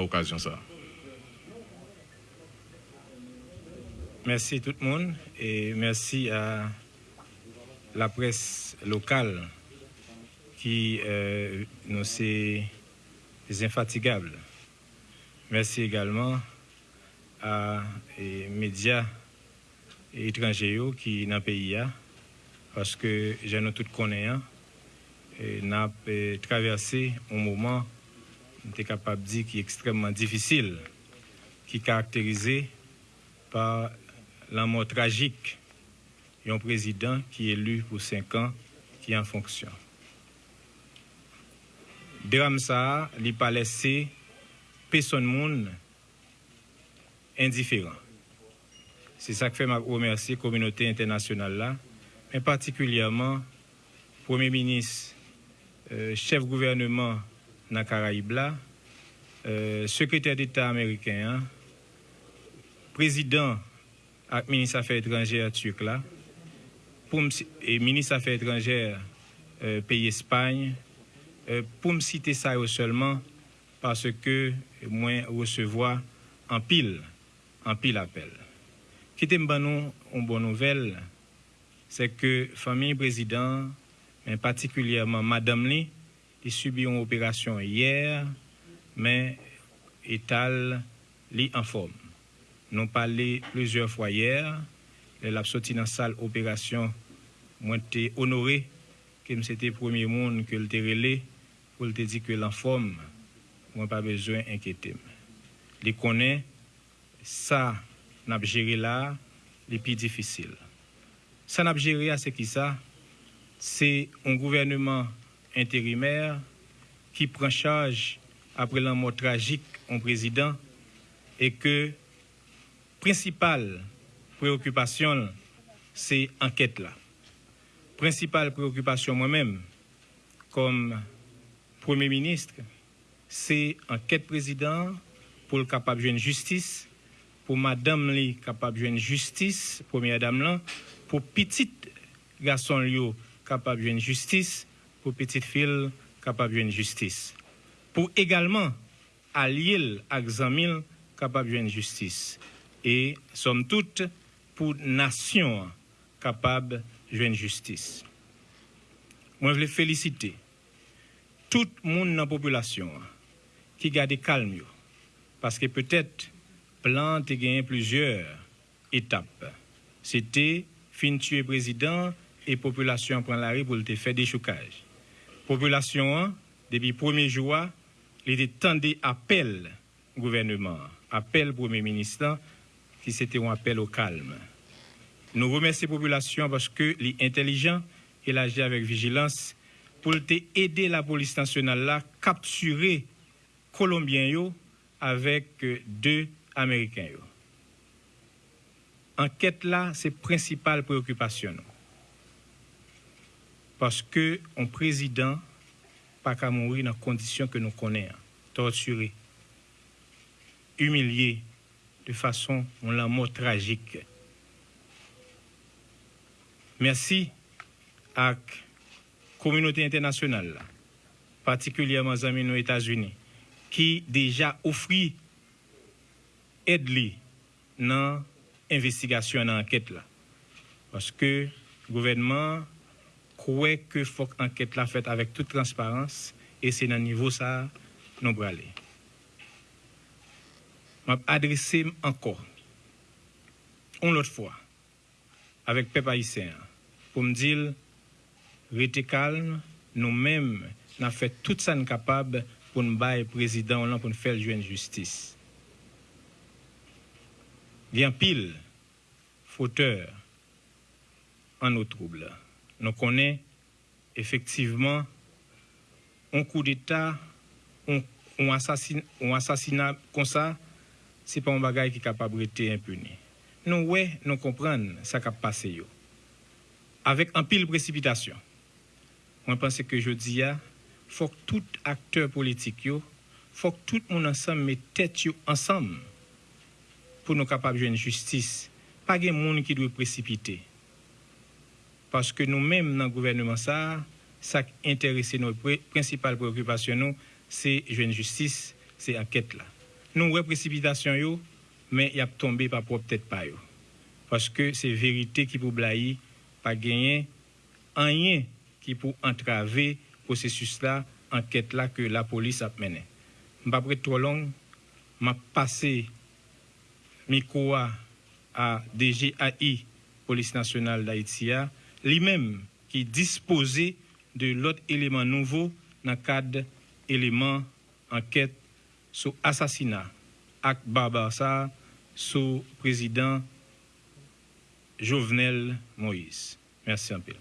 occasion ça. Merci tout le monde et merci à la presse locale qui euh, nous est infatigable. Merci également à les médias étrangers qui dans le pays parce que j'ai tout connaissant et n'a traversé un moment était capable de dire qui est extrêmement difficile, qui est caractérisé par la mort tragique d'un président qui est élu pour cinq ans, qui est en fonction. Drame ça, n'a pas laissé personne monde indifférent. C'est ça que fait ma remercier la communauté internationale là, mais particulièrement Premier ministre, euh, chef gouvernement dans euh, secrétaire d'État américain, hein, président et ministre des Affaires étrangères turc là, et ministre des Affaires étrangères euh, pays Espagne, euh, pour me citer ça seulement parce que moi recevoir en pile, en pile appel. Qui est une bonne nouvelle, c'est que famille président, mais particulièrement Madame Lee, il subit une opération hier, mais étal li en forme. Nous parlé plusieurs fois hier, elle a sorti dans la salle opération, moi été honoré que c'était le premier monde que le relé pour te dire que l'en forme, moi pas besoin d'inquiéter. Il connaît ça n'a géré là, les plus difficile. Ça n'a géré c'est qui ça? C'est un gouvernement intérimaire qui prend charge après la mort tragique du président et que principale préoccupation c'est enquête là. Principale préoccupation moi-même comme Premier ministre, c'est enquête président pour le capable de justice, pour madame li capable de justice, première dame là, pour petit garçon li capable de justice, pour petite fille capable de justice. Pour également allier à Xamil capable de justice. Et somme toute pour nation capable de justice. Moi, je veux féliciter tout le monde dans la population qui garde calme. Parce que peut-être, plan a gagné plusieurs étapes. C'était fin tuer président et population prend la rue pour faire des chocages population, depuis le premier jour, il était appel au gouvernement, appel Premier ministre, qui c'était un appel au calme. Nous remercions la population parce que les intelligents et agit avec vigilance pour aider la police nationale à capturer Colombiens avec deux Américains. Enquête là, c'est principale préoccupation parce que un président pas qu'à mourir dans les conditions que nous connaissons, torturé, humilié de façon on la mort tragique. Merci à la communauté internationale, particulièrement les amis aux États-Unis, qui déjà offert aide dans l'investigation, dans l'enquête. Parce que le gouvernement kouè ke fòk anket la fèt avèk tout transparans e se nan nivou sa nou bralè. E. M ap adrese m anko, on lot fwa, avèk pep ayisyen, pou m dil, rete kalm, nou mèm nan fè tout sa n kapab pou n baye prezident lan pou n fèl jwen justice. Vyan pil, foteur, an nou trouble. nous connaissons effectivement un coup d'État, un, un, assassin, un, assassinat comme ça, ce n'est pas un bagage qui est capable d'être impuni. Nous, ouais, nous comprenons ce qui a passé. Avec un pile précipitation. Je pense que je dis, il faut que tout acteur politique, il faut que tout le monde ensemble mette tête ensemble pour nous capables de une justice. Pas de monde qui doit précipiter. Paske nou menm nan gouvernement sa, sak interese nou pre, principal preokupasyon nou, se jwen justice, se anket la. Nou represipitasyon yo, men yap tombe pa prop tèt pa yo. Paske se verite ki pou blai, pa genyen, anyen ki pou antrave prosesus la, anket la ke la polis ap menen. Mpa pre tro long, mpa pase mikowa a DGAI, Polis Nasional da Itia, lui-même qui disposait de l'autre élément nouveau dans le cadre élément enquête sur assassinat, acte barbare sur président Jovenel Moïse. Merci un peu.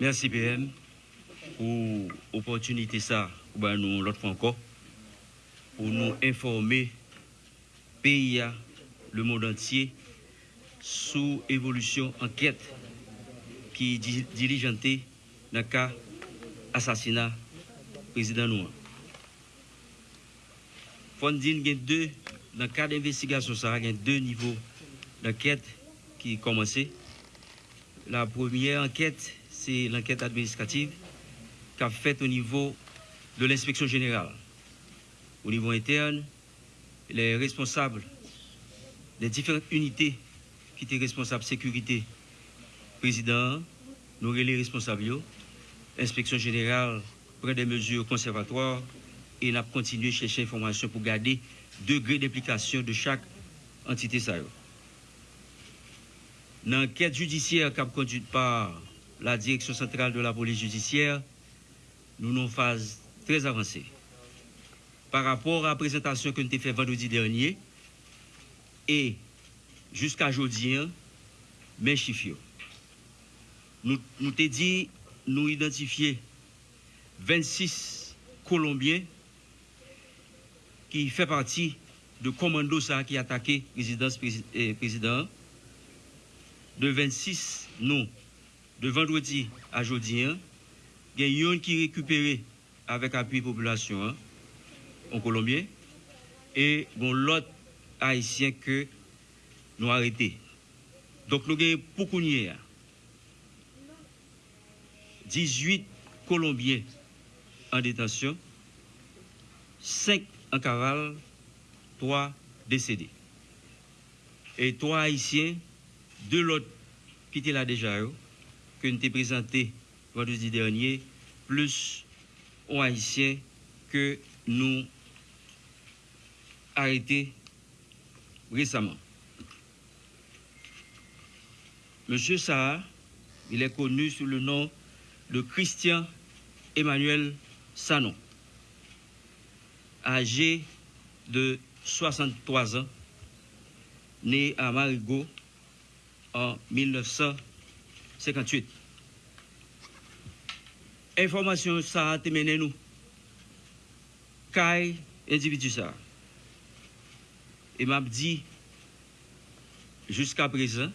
Merci PM pour l'opportunité ça, pour nous l'autre fois encore, pour nous informer pays, le monde entier, sous évolution enquête qui est diligentée dans le cas assassinat président. Fondine, il y a deux, dans le cas d'investigation, ça a deux niveaux d'enquête qui commencé. La première enquête, c'est l'enquête administrative qu'a faite au niveau de l'inspection générale. Au niveau interne, les responsables des différentes unités qui étaient responsables sécurité, président, nous les responsables, l'inspection générale prend des mesures conservatoires et n'a continué à chercher information pour garder degré d'implication de chaque entité. L'enquête judiciaire qui a conduite par la direction centrale de la police judiciaire, nous nous phase très avancée. Par rapport à la présentation que nous avons faite vendredi dernier, et jusqu'à aujourd'hui, mes chiffres. Nous nous dit, nous identifier 26 Colombiens qui fait partie de commando ça qui a attaqué résidence président. De 26 non de vendredi à jeudi, hein, il y a qui récupéré avec appui population hein, en Colombie et bon, l'autre haïtien que nous arrêté. Donc nous avons beaucoup 18 Colombiens en détention, 5 en cavale, 3 décédés. Et 3 haïtiens, deux l'autre qui étaient là déjà, que nous avons présenté vendredi dernier, plus aux Haïtiens que nous arrêtés récemment. Monsieur Saha, il est connu sous le nom de Christian Emmanuel Sanon, âgé de 63 ans, né à Marigot en 1900. 58. Information ça a mené nous. Kai individu ça. Et m'a dit jusqu'à présent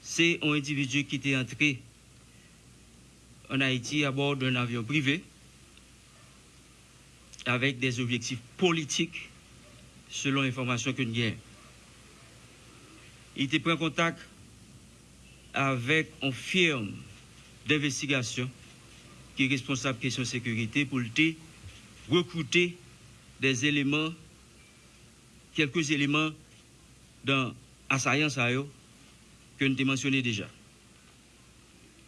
c'est un individu qui était entré en Haïti à bord d'un avion privé avec des objectifs politiques selon l'information que nous avons. Il était pris en contact avec une firme d'investigation qui est responsable de question de sécurité pour recruter des éléments, quelques éléments dans l'assaillance que nous avons mentionné déjà.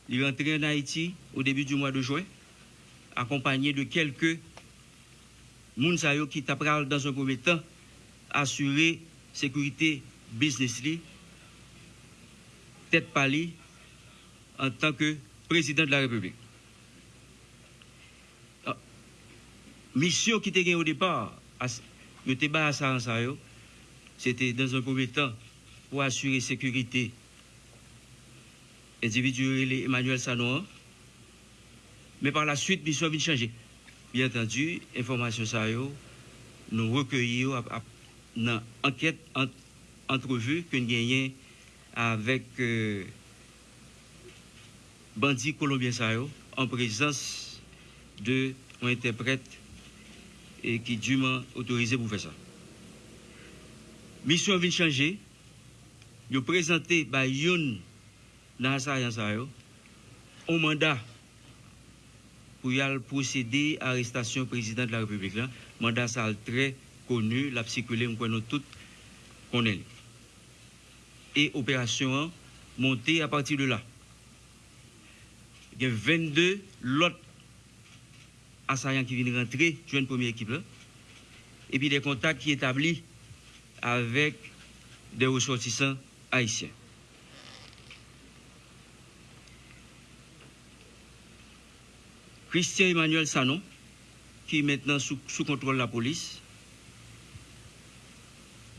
Il est rentré en Haïti au début du mois de juin, accompagné de quelques gens qui t'apprennent dans un premier temps assurer sécurité business tête pali en tant que président de la République. Ah, mission qui était au départ, c'était dans un premier temps pour assurer sécurité individuelle Emmanuel Sanoa. Mais par la suite, mission a changé. Bien entendu, information ça nous recueillons dans enquête, entrevue que nous avec euh, bandits colombiens en présence de un interprète et qui est dûment autorisé pour faire ça. Mission vient changer. Ils ont présenté par Youn dans un mandat pour y procéder à l'arrestation du président de la République. Mandat très connu, la circulé, nous tout connaît. Et opération montée à partir de là. Il y a 22 l'autre assaillants qui viennent rentrer, jouer une première équipe. Et puis des contacts qui établis avec des ressortissants haïtiens. Christian Emmanuel Sanon, qui est maintenant sous, contrôle de la police,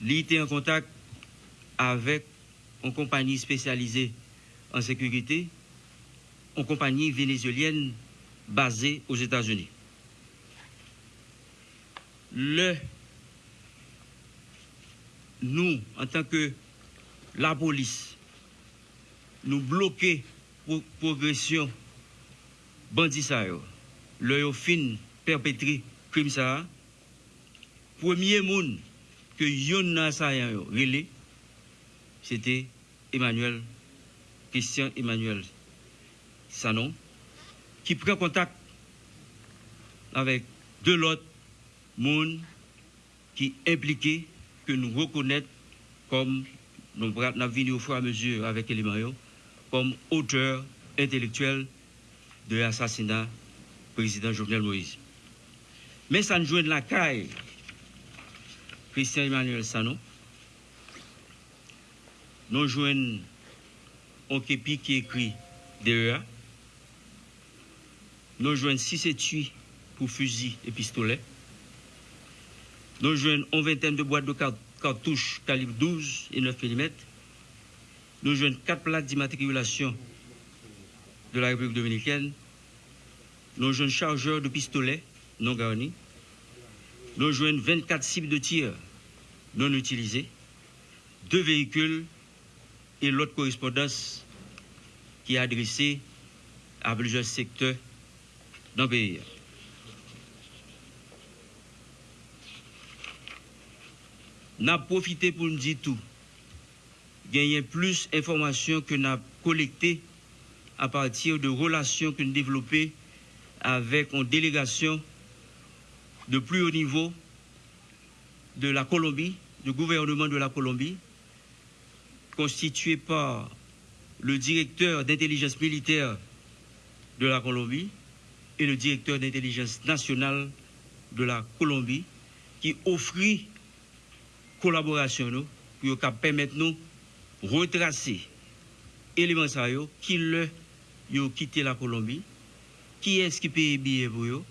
il était en contact avec une compagnie spécialisée en sécurité, une compagnie vénézuélienne basée aux États-Unis. Le, nous, en tant que la police, nous bloquer pour progression bandit ça le fin perpétré crime ça premier monde que yon assaillant relé c'était Emmanuel Christian Emmanuel Sanon qui prend contact avec deux autres monde qui impliqués que nous reconnaissons comme nous avons au fur et à mesure avec éléments comme auteur intellectuel de l'assassinat du président Jovenel Moïse. Mais ça joue de la caille. Christian Emmanuel Sano. Nous jouons un képi qui écrit derrière. Nous jouons 6 étuis pour fusil et pistolet. Nous jouons une vingtaine de boîtes de cartouches calibre 12 et 9 mm. Nous jouons 4 plaques d'immatriculation de la République dominicaine, nos jeunes chargeurs de pistolets non garnis, nos jeunes 24 cibles de tir non utilisées, deux véhicules et l'autre correspondance qui est adressée à plusieurs secteurs dans le pays. N'a profité pour nous dire tout. Gagner plus d'informations que n'a collectées à partir de relations que nous développons avec une délégation de plus haut niveau de la Colombie, du gouvernement de la Colombie, constitué par le directeur d'intelligence militaire de la Colombie et le directeur d'intelligence nationale de la Colombie, qui offrit collaboration pour permettre nous retracer éléments qui le ont quitté la Colombie, qui est-ce qui paye billet pour eux,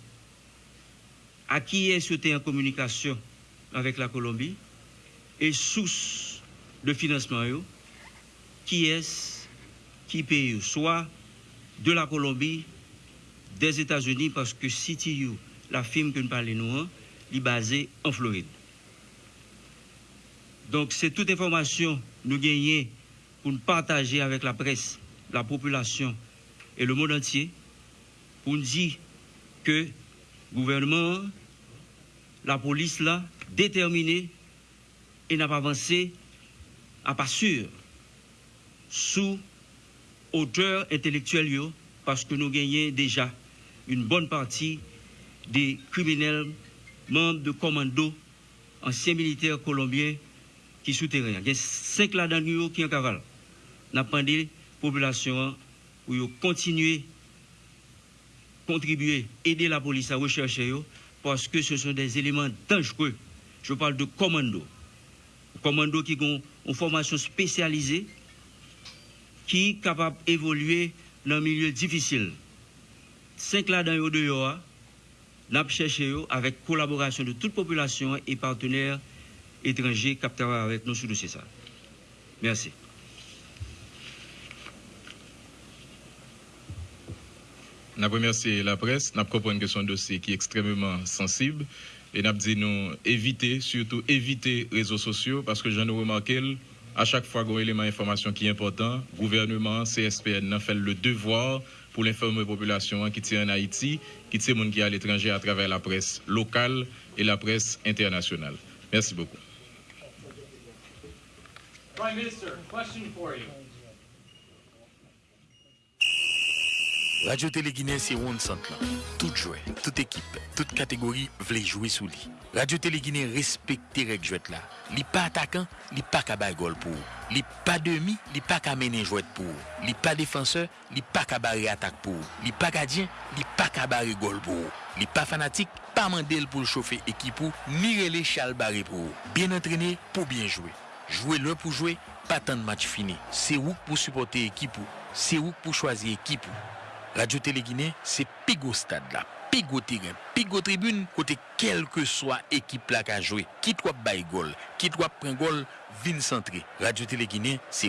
à qui est-ce qui en communication avec la Colombie, et source de financement, qui est-ce qui paye, soit de la Colombie, des États-Unis, parce que CTU, la firme que nous parlons, nous, est basée en Floride. Donc, c'est toute information que nous gagnons pour nous partager avec la presse, la population et le monde entier pour nous dire que le gouvernement, la police là, déterminé et n'a pas avancé à pas sûr sous hauteur intellectuelle parce que nous gagnons déjà une bonne partie des criminels membres de commando anciens militaires colombiens qui souterrains. Il y a cinq là-dedans qui en cavale n'a pas la population pour continuer contribuer, aider la police à rechercher parce que ce sont des éléments dangereux. Je parle de commando. Commando qui ont une formation spécialisée qui capable d'évoluer dans un milieu difficile. Cinq là dans dehors, n'a cherché avec collaboration de toute population et partenaires étrangers capteurs avec nous sur le ça. Merci. Nous remercié la presse, nous compris que c'est un dossier qui est extrêmement sensible et nous dit nous éviter, surtout éviter les réseaux sociaux parce que j'en ai remarqué, à chaque fois qu'il y a un élément d'information qui est important, le gouvernement, CSPN, n'a fait le devoir pour l'informer la population qui tient en Haïti, qui tient monde qui à l'étranger à travers la presse locale et la presse internationale. Merci beaucoup. Prime Minister, question for you. Radio Télé Guinée, c'est Sant là? Tout jouet, toute équipe, toute catégorie voulait jouer sous lui. Radio Télé Guinée respecte règles jouet là. Li pas attaquant, li pas bailler goal pour. Li pas demi, li pas qu'à mener jouet pour. Li pas défenseur, li pas barrer attaque pour. Li pas gardien, li pas barrer goal pour. Li pas fanatique, pas mandel pour le chauffer équipe pour, ni relais chal barré pour. Bien entraîné pour bien jouer. Jouer l'un pour jouer, pas tant de match fini. C'est où pour supporter équipe ou? C'est où pour choisir équipe ou? Radio Télé Guinée, c'est Pigo Stade là. Pigo terrain, Pigo tribune, côté quelle que soit équipe là qui a joué. Qui doit bailler goal, qui doit prendre goal, vin centré. Radio Télé Guinée, c'est